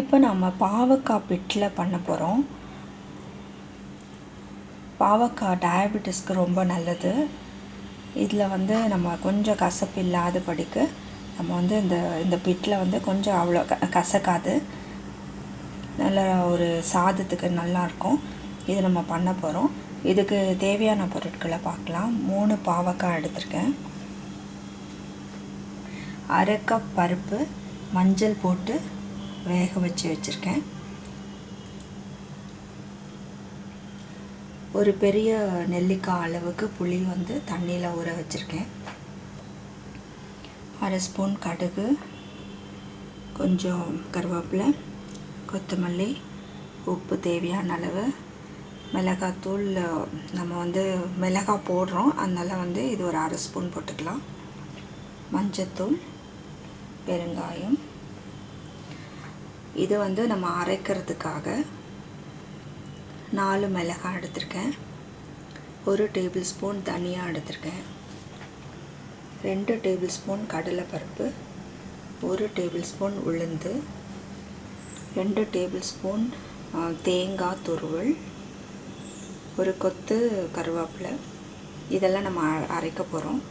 இப்போ நம்ம பாவக்காய் பிட்டில் பண்ண போகிறோம். பாவக்காய் டயபெட்டிஸ்க்கு ரொம்ப நல்லது. இதில் வந்து நம்ம கொஞ்சம் கசப்பு இல்லாத படிக்கு நம்ம வந்து இந்த இந்த பிட்டில் வந்து கொஞ்சம் அவ்வளோ க கசக்காது. நல்ல ஒரு சாதத்துக்கு நல்லாயிருக்கும். இது நம்ம பண்ண போகிறோம். இதுக்கு தேவையான பொருட்களை பார்க்கலாம். மூணு பாவக்காய் எடுத்திருக்கேன். அரை கப் பருப்பு மஞ்சள் போட்டு வேக வச்சு வச்சுருக்கேன். ஒரு பெரிய நெல்லிக்காய் அளவுக்கு புளி வந்து தண்ணியில் ஊற வச்சுருக்கேன். அரை ஸ்பூன் கடுகு கொஞ்சம் கருவேப்பிலை கொத்தமல்லி உப்பு தேவையான அளவு மிளகாத்தூள் நம்ம வந்து மிளகாய் போடுறோம். அதனால் வந்து இது ஒரு அரை ஸ்பூன் போட்டுக்கலாம். மஞ்சத்தூள் பெருங்காயம் இது வந்து நம்ம அரைக்கிறதுக்காக நாலு மிளகாய் எடுத்திருக்கேன். ஒரு டேபிள் ஸ்பூன் தனியாக எடுத்திருக்கேன். ரெண்டு டேபிள் ஸ்பூன் கடலைப்பருப்பு ஒரு டேபிள் ஸ்பூன் உளுந்து ரெண்டு டேபிள் ஸ்பூன் தேங்காய் துருவல் ஒரு கொத்து கருவேப்பிலை. இதெல்லாம் நம்ம அரைக்க போகிறோம்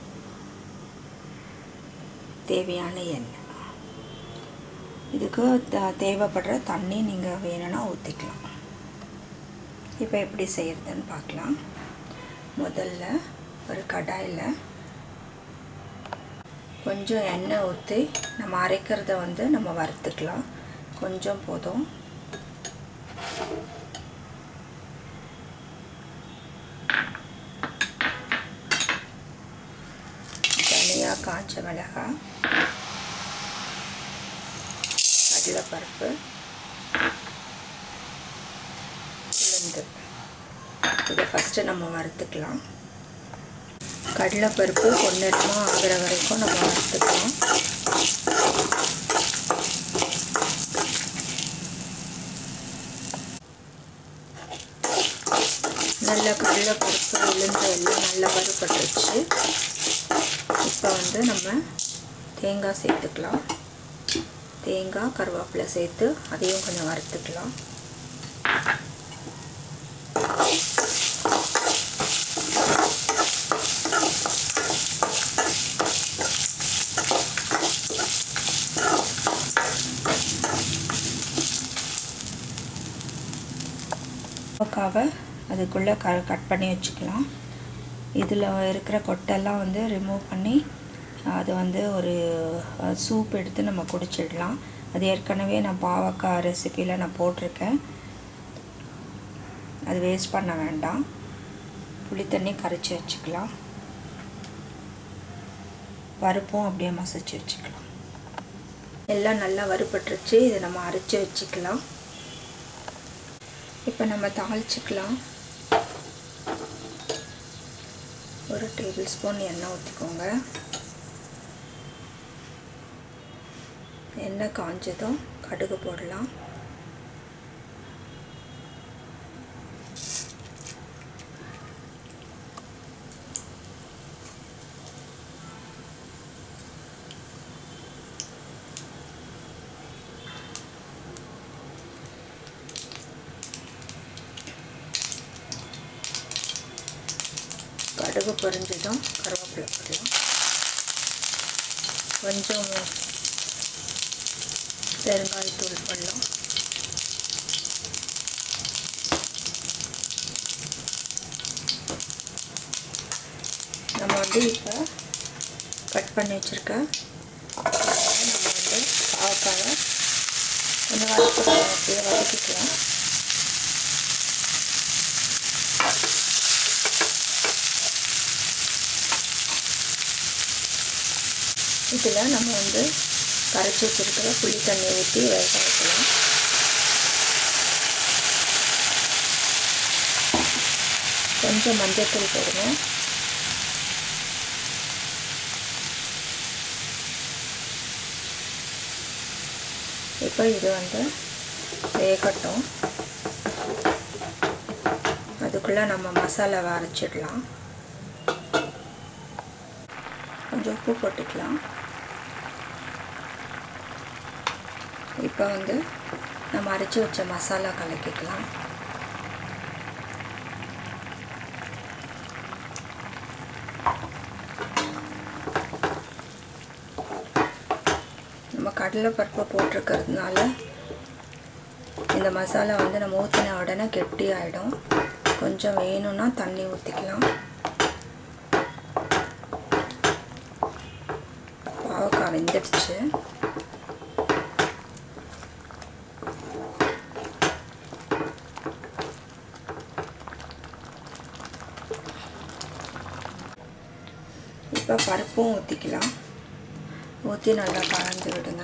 தேவையான எண்ணெய். இதுக்கு தேவைப்படுற தண்ணி நீங்கள் வேணும்னா ஊற்றிக்கலாம் இப்போ எப்படி செய்கிறதுன்னு பார்க்கலாம் முதல்ல ஒரு கடாயில் கொஞ்சம் எண்ணெய் ஊற்றி நம்ம அரைக்கிறத வந்து நம்ம வறுத்துக்கலாம். கொஞ்சம் போதும். தனியாக காய்ச்ச மிளகாய் கடலைப்பருப்பு உளுந்து. இதை ஃபஸ்ட்டு நம்ம வறுத்துக்கலாம். கடலைப்பருப்பு பொன்னிறமாக ஆகிற வரைக்கும் நம்ம வறுத்துக்கலாம். நல்ல கடலைப்பருப்பு உளுந்து எல்லாம் நல்லா வறுபட்டுருச்சு. இப்போ வந்து நம்ம தேங்காய் சேர்த்துக்கலாம். தேங்காய் கருவேப்பிலை சேர்த்து அதையும் கொஞ்சம் வறுத்துக்கலாம். அதுக்குள்ளே க கட் பண்ணி வச்சுக்கலாம். இதில் இருக்கிற கொட்டெல்லாம் வந்து ரிமூவ் பண்ணி அது வந்து ஒரு சூப் எடுத்து நம்ம குடிச்சிடலாம். அது ஏற்கனவே நான் பாவக்காய் ரெசிப்பியில் நான் போட்டிருக்கேன். அது வேஸ்ட் பண்ண வேண்டாம். புளி தண்ணி கரைச்சி வச்சுக்கலாம். பருப்பும் அப்படியே மசிச்சு வச்சுக்கலாம். எல்லாம் நல்லா வறுபட்டுருச்சு. இதை நம்ம அரைச்சி வச்சுக்கலாம். இப்போ நம்ம தாளிச்சிக்கலாம். ஒரு டேபிள் ஸ்பூன் எண்ணெய் ஊற்றிக்கோங்க எண்ணெய் காஞ்சதும் கடுகு போடலாம். கடுகு பொரிஞ்சதும் கருவேப்பிலை போடலாம். கொஞ்சம் பெருங்காயத்தூள் போடலாம் நம்ம வந்து இப்போ கட் பண்ணி வச்சுருக்க நம்ம வந்து பாவக்காவை கொஞ்சம் வதக்கிக்கலாம் அப்படியே வதக்கிக்கலாம். இதில் நம்ம வந்து கரைச்சி வச்சுருக்கிற புளி தண்ணி ஊற்றி வேக வைக்கலாம் கொஞ்சம் மஞ்சத்தூள் போடுங்க. இப்போ இது வந்து வேகட்டும். அதுக்குள்ளே நம்ம மசாலாவை அரைச்சிடலாம். கொஞ்சம் உப்பு போட்டுக்கலாம். இப்போ வந்து நம்ம அரைச்சி வச்ச மசாலா கலக்கிக்கலாம். நம்ம கடலைப்பருப்பு போட்டிருக்கிறதுனால இந்த மசாலா வந்து நம்ம ஊற்றின உடனே கெட்டி ஆகிடும் கொஞ்சம் வேணும்னா தண்ணி ஊற்றிக்கலாம் பாவக்காய் வெந்துடுச்சு. இப்போ பருப்பும் ஊற்றிக்கலாம். ஊற்றி நல்லா கலந்து விடுங்க.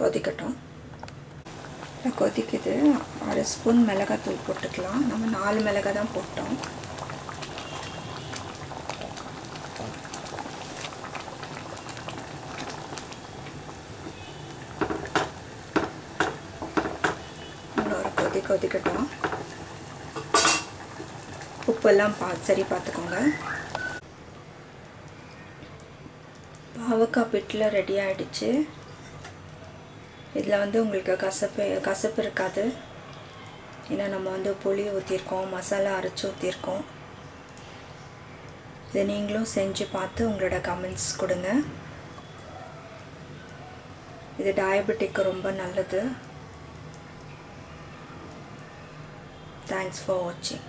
கொதிக்கட்டும். கொதிக்குது அரை ஸ்பூன் மிளகாத்தூள் போட்டுக்கலாம். நம்ம நாலு மிளகாய் தான் போட்டோம். இன்னொரு கொதி கொதிக்கட்டும். உப்பெல்லாம் பா சரி பார்த்துக்கோங்க. பாவக்காய் பிட்டில் ரெடி ஆகிடுச்சு இதில் வந்து உங்களுக்கு கசப்பு கசப்பு இருக்காது. ஏன்னா நம்ம வந்து புளி ஊற்றிருக்கோம் மசாலா அரைச்சி ஊற்றிருக்கோம் இதை நீங்களும் செஞ்சு பார்த்து உங்களோட கமெண்ட்ஸ் கொடுங்க. இது டயபெட்டிக்கு ரொம்ப நல்லது. தேங்க்ஸ் ஃபார் வாட்சிங்